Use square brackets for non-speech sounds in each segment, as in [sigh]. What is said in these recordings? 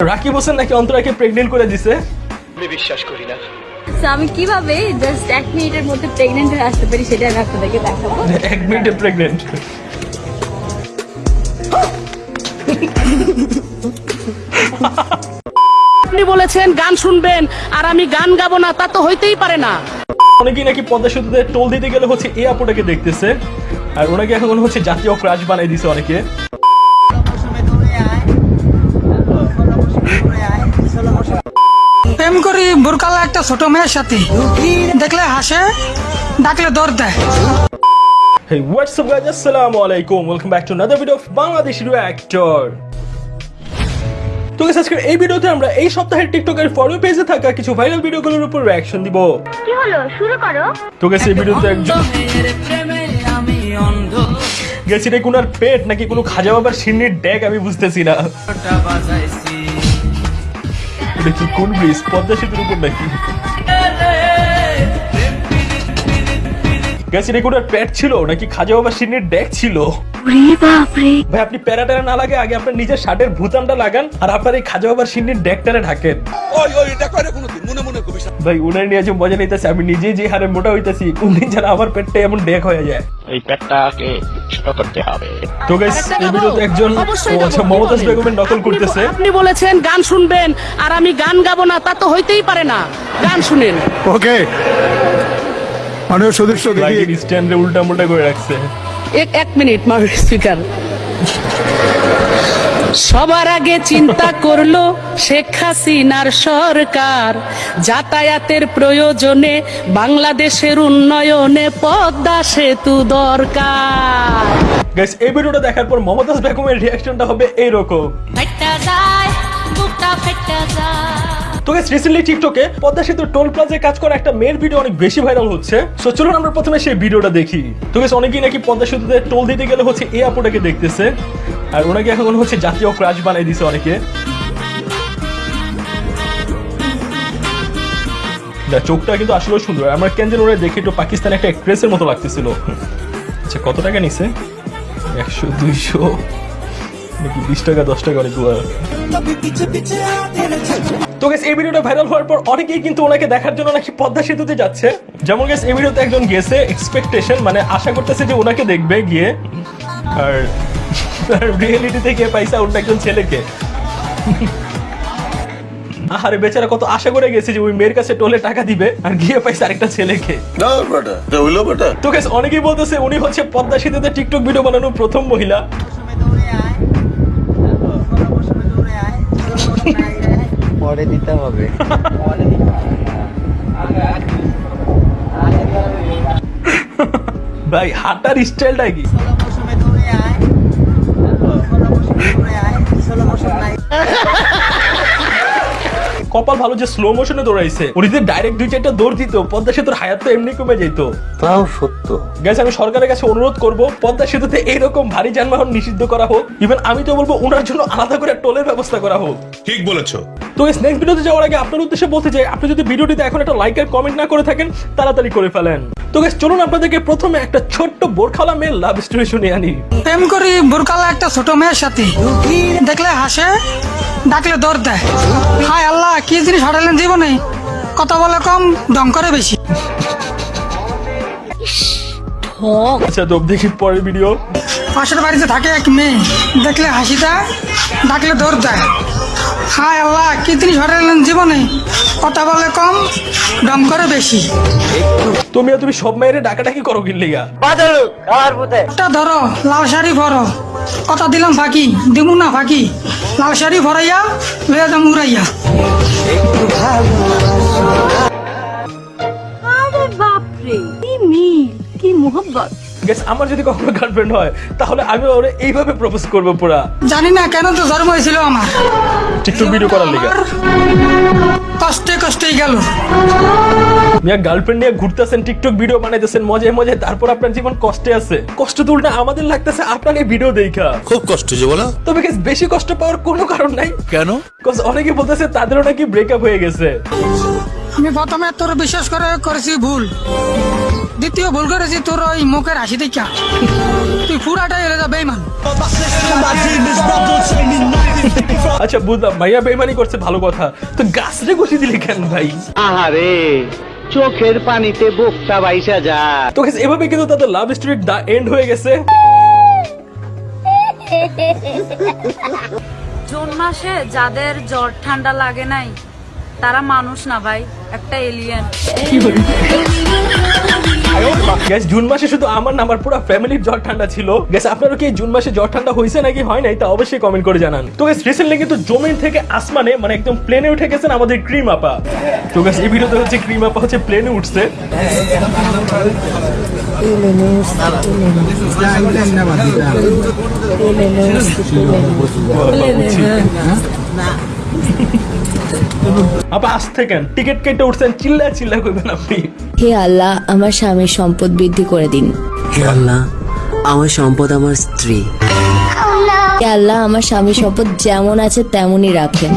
রাকিব হোসেন নাকি অন্তরাকে প্রেগনেন্ট করে দিছে? তো আমি কীভাবে জাস্ট এক মিনিটের মধ্যে প্রেগনেন্ট হয়ে আসতে পারি সেটা আমি আপনাদেরকে দেখাবো। এক মিনিটে প্রেগনেন্ট আপনি বলেছেন গান শুনবেন আর আমি গান গাবো না তা তো হইতেই পারে না। অনেকেই নাকি পদ্মা সেতুতে টোল দিতে গেলে হচ্ছে এই আপুটাকে দেখতেছে আর ওনাকে এখন হচ্ছে জাতীয় ক্রাশ বানাই দিছে অনেকে। প্রেম করি বোরকালা একটা ছোট মেয়ের সাথে। দেখলে হাসে ডাকলে দৌড় দেয়। Hey, what's up guys? Assalamu alaikum. Welcome back to another video of Bangladesh Reactor. তো আজকের এই ভিডিওতে আমরা এই সপ্তাহের টিকটকের ফলো পেজে থাকা কিছু ভাইরাল ভিডিওগুলোর উপর রিঅ্যাকশন দিব। কি হলো? শুরু করো। তো guys, এই ভিডিওতে একজন গেছি রে কোনার পেট নাকি কোনো খাজা বাবার সিন্নির ড্যাগ আমি বুঝতেছি না। কি কোন ব্রিজ? পদ্মা সেতুর উপর নাকি? কোনার ছিল? নাকি খাজা বাবার সিন্নির ড্যাগ ছিল? ভাই আপনি প্যারাটারা না লাগে আগে আপনার নিজের শার্টের ভুতামটা লাগান আর আপনার এই খাজা বাবার সিন্নির ড্যাগটারে ঢাকেন। ওই ওই এটা করে কোনোদিন মনে মনে কবিস ভাই উনার নিয়ে যে মজা নিতেছে আমি নিজে যে হারে মোটা হইতেছি উনি যেন আমার পেটটা এমন ডেক হয়ে যায়। এই পেটটাকে ছোট করতে হবে। তো গাইস এই ভিডিওতে একজন আচ্ছা মমতাজ বেগমের নকল করতেছে। আপনি বলেছেন গান শুনবেন আর আমি গান গাবো না তা তো হইতেই পারে না। গান শুনেন। ওকে। মানুষ সদস্য দেখি স্ট্যান্ডে উল্টা মুল্টা করে রাখছে। এক এক মিনিট মাউর স্পিকার সবার আগে চিন্তা করল শেখ হাসিনার সরকার। যাতায়াতের প্রয়োজনে বাংলাদেশের উন্নয়নে পদ্মা সেতু দরকার। গাইস এই ভিডিওটা দেখার পর মমতাজ বেগমের রিঅ্যাকশনটা হবে এইরকম। ফেটে যায় বুকটা ফেটে যায়। তো গাইস রিসেন্টলি টিকটকে পদ্মা সেতু টোল প্লাজায় কাজ করা একটা মেয়ের ভিডিও অনেক বেশি ভাইরাল হচ্ছে। সো চলুন আমরা প্রথমে সেই ভিডিওটা দেখি। তো গাইস অনেকেই নাকি পদ্মা সেতুতে টোল দিতে গেলে হচ্ছে এই আপুটাকে দেখতেছে। আর ওনাকে এখন হচ্ছে জাতীয় ক্রাশ বানাই দিছে অনেকে। না চোখটা কিন্তু আসলেও সুন্দর। আমার কেন যেন ওরা দেখে একটু পাকিস্তান একটা এক্সপ্রেসের মতো লাগতেছিল। আচ্ছা কত টাকা নিছে? একশো, দুইশো, নাকি বিশ টাকা, দশ টাকা অনেকগুলো তো গেস এই ভিডিওটা ভাইরাল হওয়ার পর অনেকেই কিন্তু ওনাকে দেখার জন্য নাকি পদ্মা সেতুতে যাচ্ছে। যেমন গেস এই ভিডিওতে একজন গেছে এক্সপেকটেশন মানে আশা করতেছে যে ওনাকে দেখবে গিয়ে। আর রিয়েলিটিতে গিয়ে পাইছে অন্য একজন ছেলেকে। আরে বেচারা কত আশা করে গেছে যে ওই মেয়ের কাছে টোলে টাকা দিবে আর গিয়ে পাইছে আরেকটা ছেলেকে। তো গেস অনেকেই বলতেছে উনি হচ্ছে পদ্মা সেতুতে টিকটক ভিডিও বানানোর প্রথম মহিলা। পরে দিতে হবে। ভাই হাঁটার স্টাইলটা কি? ষোলো বছর নাই কপাল ভালো যে স্লো মোশনে দৌড়াইছে। উনি যদি ডাইরেক্ট দুই চারটা দৌড় দিত পদ্মা সেতুর হায়াত তো এমনি কমে যেত তাও সত্য। গেছে আমি সরকারের কাছে অনুরোধ করব পদ্মা সেতুতে এইরকম ভারী যানবাহন নিষিদ্ধ করা হোক ইভেন আমি তো বলব ওনার জন্য আলাদা করে টোলের ব্যবস্থা করা হোক। ঠিক বলেছ। তো এই নেক্সট ভিডিওতে যাওয়ার আগে আপনার উদ্দেশ্যে বলতে চাই আপনি যদি ভিডিওটিতে এখন একটা লাইক আর কমেন্ট না করে থাকেন তাড়াতাড়ি করে ফেলেন। তো গাইস চলুন আপনাদেরকে প্রথমে একটা ছোট্ট বোরখালা মেয়ের লাভ স্টোরি শুনে আনি। প্রেম করি বোরখালা একটা ছোট মেয়ের সাথে। দেখলে হাসে? ডাকলে দৌড় দেয়। হায় আল্লাহ কি জিনিস হারালেন জীবনে? কথা বলে কম দম করে বেশি। আচ্ছা তো দেখি পরের ভিডিও পাশের বাড়িতে থাকে এক মেয়ে। দেখলে হাসি দেয় ডাকলে দৌড় দেয়। হায় আল্লাহ কি জিনিস জীবনে? কথা বলে কম দম করে বেশি। তুমি তুমি সব মেয়ের ডাকাডাকি করো কিনলিগা? একটা ধরো লাল শাড়ি ভরো কথা দিলাম ফাঁকি, দিমু না ফাঁকি। লাল শাড়ি ভরাইয়া, লইয়া যাম উড়াইয়া। আরে বাপরে, কি মিল, কি মোহব্বত। গেস আমার যদি কখনো গার্লফ্রেন্ড হয় তাহলে আমি ওরে এইভাবে প্রপোজ করব পুরা। জানি না কেন তো জন্ম হয়েছিল আমার। টিকটক ভিডিও করার লিগা। কষ্টে কষ্টেই গেল। মিয়া গার্লফ্রেন্ড নিয়ে ঘুরতেছেন টিকটক ভিডিও বানাইতেছেন মজায় মজায় তারপর আপনার জীবন কষ্টে আছে। কষ্ট তো উল্টা আমাদের লাগতেছে আপনাকে ভিডিও দেখা। খুব কষ্ট যে বলো। তবে guys, বেশি কষ্ট পাওয়ার কোনো কারণ নাই। কেন? Cause অনেকে বলতেছে তাদেরও নাকি ব্রেকআপ হয়ে গেছে। আমি প্রথমে তোর বিশ্বাস করে করেছি ভুল। দ্বিতীয় ভুল করেছি তোর ওই মুখের হাসি দেখা তুই পুরাটাই এলে যাবে বেইমান আচ্ছা বুঝলাম। ভাইয়া বেমানি করছে ভালো কথা। তো গাছরে ঘষে দিলে কেন ভাই? আহারে চোখের পানিতে বুকটা বাইসা যা। তো এভাবে কিন্তু তাদের লাভ স্টোরি দা এন্ড হয়ে গেছে। জুন মাসে যাদের জ্বর ঠান্ডা লাগে নাই তারা মানুষ না ভাই একটা এলিয়েন গ্যাস জুন মাসে শুধু আমার না আমার পুরো ফ্যামিলির জ্বর ঠান্ডা ছিল। গ্যাস আপনারও কি জুন মাসে জ্বর ঠান্ডা হয়েছে নাকি হয় নাই তা অবশ্যই কমেন্ট করে জানান। তো গ্যাস রিসেন্টলি কিন্তু জমিন থেকে আসমানে মানে একদম প্লেনে উঠে গেছেন আমাদের ক্রিম আপা। তো গ্যাস এই ভিডিওতে হচ্ছে ক্রিম আপা হচ্ছে প্লেনে উঠছে। আপা আজ থেকে টিকিট কেটে উঠছেন চিল্লা চিল্লা করবেন আপনি। হে আল্লাহ আমার স্বামীর সম্পদ বৃদ্ধি করে দিন। হে আল্লাহ আমার সম্পদ আমার স্ত্রী। হে আল্লাহ আমার স্বামীর সম্পদ যেমন আছে তেমনই রাখেন।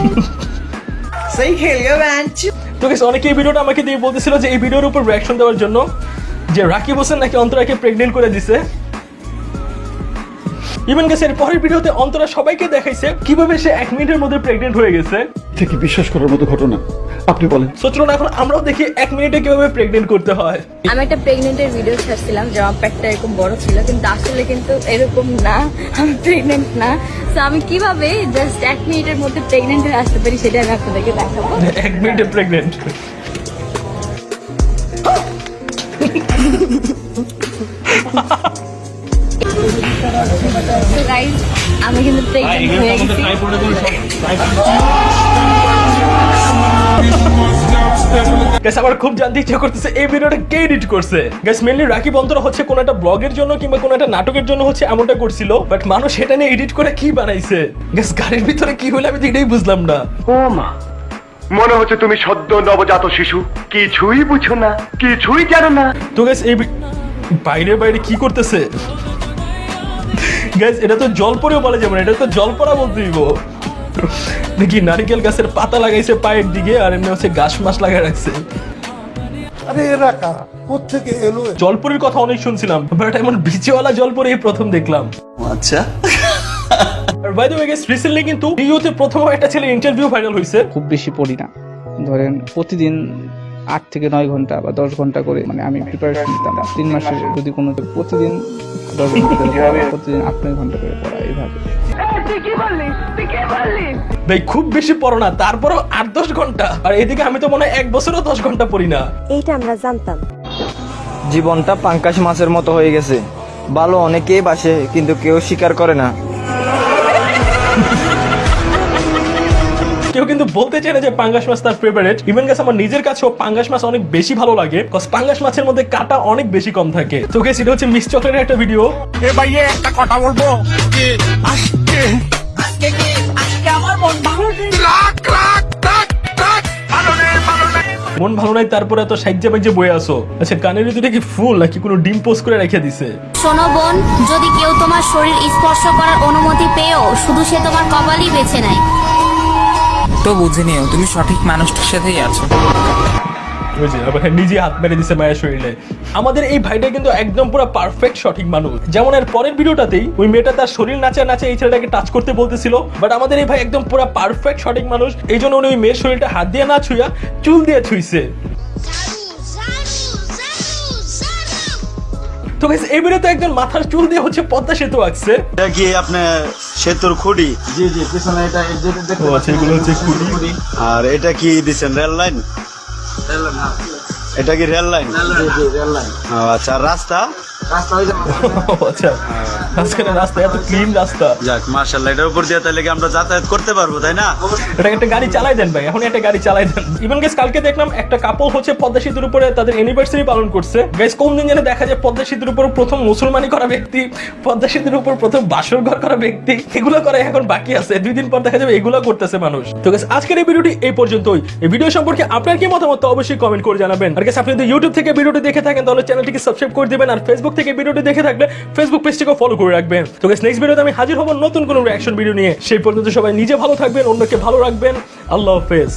তো guys, অনেকে এই ভিডিওটা আমাকে দিয়ে বলতেছিল যে এই ভিডিওর উপর রিয়াকশন দেওয়ার জন্য যে রাকিব হোসেন নাকি অন্তরাকে প্রেগনেন্ট করে দিছে। ইভেন গেছে এর পরের ভিডিওতে অন্তরা সবাইকে দেখাইছে কীভাবে সে এক মিনিটের মধ্যে প্রেগনেন্ট হয়ে গেছে। এটা কি বিশ্বাস করার মতো ঘটনা? আপনি বলেন। সো চলুন এখন আমরাও দেখি এক মিনিটে কীভাবে প্রেগনেন্ট করতে হয়। আমি একটা প্রেগনেন্টের ভিডিও ছাড়ছিলাম যে আমার পেটটা এরকম বড় ছিল কিন্তু আসলে কিন্তু এরকম না আমি প্রেগনেন্ট না। তো আমি কীভাবে জাস্ট এক মিনিটের মধ্যে প্রেগনেন্ট হয়ে আসতে পারি সেটা আমি আপনাদেরকে দেখাবো। এক মিনিটে প্রেগনেন্ট [laughs] তো গাইজ আমি কিন্তু প্রেগনেন্ট হয়ে গেছি। গ্যাস আমার খুব জানতে ইচ্ছা করতেছে এই ভিডিওটা কে এডিট করছে? গ্যাস মেনলি রাকিব অন্তরা হচ্ছে কোন একটা ব্লগের জন্য কিংবা কোন একটা নাটকের জন্য হচ্ছে এমনটা করছিল বাট মানুষ সেটা নিয়ে এডিট করে কি বানাইছে? গ্যাস গাড়ির ভিতরে কি হলো আমি তো এটাই বুঝলাম না। ও মা মনে হচ্ছে তুমি সদ্য নবজাত শিশু। কিছুই বুঝো না কিছুই জানো না। তো গ্যাস এই বাইরে বাইরে কি করতেছে? গ্যাস এটা তো জল পরেও বলা যাবে না এটা তো জল পড়া বলতে দিব। দেখি নারিকেল গাছের পাতা লাগাইছে পায়ের দিকে আর এমনি হচ্ছে গাছ মাছ লাগাই রাখছে। আরে এরা কারা? কোথেকে এলো জলপুরির কথা অনেক শুনছিলাম বাট এমন বিচেওয়ালা জলপুরি প্রথম দেখলাম। আচ্ছা। আর by the way guys recently কিন্তু ইউতে প্রথম একটা ছেলে ইন্টারভিউ ভাইরাল হয়েছে খুব বেশি পড়ি না। ধরেন প্রতিদিন আট থেকে নয় ঘণ্টা বা দশ ঘণ্টা করে মানে আমি প্রিপারেশন নিতাম। তিন মাসে যদি কোনো প্রতিদিন দশ ঘণ্টা প্রতিদিন আট নয় ঘণ্টা করে পড়া এইভাবে ভাই খুব বেশি পড়ো না তারপরও আট দশ ঘণ্টা। আর এদিকে আমি তো মনে হয় এক বছরও দশ ঘণ্টা পড়ি না। এইটা আমরা জানতাম। জীবনটা পাঙ্কাশ মাছের মতো হয়ে গেছে। ভালো অনেকেই বাসে কিন্তু কেউ স্বীকার করে না। কেউ কিন্তু বলতে চায় না যে পাঙ্গাস মাছ তার ফেভারিট ইভেন গেছে আমার নিজের কাছেও পাঙ্গাস মাছ অনেক বেশি ভালো লাগে কজ পাঙ্গাস মাছের মধ্যে কাটা অনেক বেশি কম থাকে। তো গেছে এটা হচ্ছে মিস চকলেটের একটা ভিডিও এ ভাইয়ে একটা কথা বলব। আজকে মন ভালো নাই? তারপরে তো সাইজে বাইজে বয়ে আসো আচ্ছা কানের ভিতরে কি ফুল নাকি কোনো ডিম পোস্ট করে রেখে দিছে? শোনো বোন যদি কেউ তোমার শরীর স্পর্শ করার অনুমতি পেয়েও শুধু সে তোমার কপালই বেছে নেয়। তো বুঝে নিও তুমি সঠিক মানুষটার সাথেই আছো। আবার নিজে হাত মেরে দিছে মায়ের শরীরে। আমাদের এই ভাইটা কিন্তু একদম পুরো পারফেক্ট সঠিক মানুষ। যেমন এর পরের ভিডিওটাতেই ওই মেয়েটা তার শরীর নাচা নাচে এই ছেলেটাকে টাচ করতে বলতেছিল। বাট আমাদের এই ভাই একদম পুরো পারফেক্ট সঠিক মানুষ। এই জন্য উনি ওই মেয়ের শরীরটা হাত দিয়ে না ছুঁয়া চুল দিয়ে ছুঁইছে। তো এই ভিডিওতে একজন মাথার চুল দিয়ে হচ্ছে পদ্মা সেতু আঁকছে। এটা কি আপনার সেতুর খুঁড়ি জি জি পিছনে এটা ও আচ্ছা এগুলো হচ্ছে খুঁড়ি আর এটা কি দিচ্ছেন রেল লাইন? এটা কি রেল লাইন? রেল ও আচ্ছা রাস্তা? রাস্তা ও আচ্ছা। মাঝখানে রাস্তা এত ক্লিন রাস্তা। যাক মার্শাল্লাহ এটার উপর দিয়ে তাহলে আমরা যাতায়াত করতে পারব তাই না? এটা একটা গাড়ি চালাই দেন ভাই এখন একটা গাড়ি চালাই দেন। ইভেন গেস কালকে দেখলাম একটা কাপল হচ্ছে পদ্মা সেতুর উপরে তাদের অ্যানিভার্সারি পালন করছে। গাইস কোন দিন যেন দেখা যায় পদ্মা সেতুর উপর প্রথম মুসলমানি করা ব্যক্তি পদ্মা সেতুর উপর প্রথম বাসর ঘর করা ব্যক্তি এগুলো করে এখন বাকি আছে। দুই দিন পর দেখা যাবে এগুলো করতেছে মানুষ। তো গাইস আজকের এই ভিডিওটি এই পর্যন্তই। এই ভিডিও সম্পর্কে আপনার কি মতামত অবশ্যই কমেন্ট করে জানাবেন। আর গাইস আপনি যদি ইউটিউব থেকে ভিডিওটি দেখে থাকেন তাহলে চ্যানেলটিকে সাবস্ক্রাইব করে দিবেন। আর ফেসবুক থেকে ভিডিওটি দেখে থাকলে ফেসবুক পেজটিকে ফলো করে রাখবেন। তো নেক্সট ভিডিওতে আমি হাজির হব নতুন কোনো অ্যাকশন ভিডিও নিয়ে। সেই পর্যন্ত সবাই নিজে ভালো থাকবেন, অন্যকে ভালো রাখবেন। আল্লাহ হাফেজ।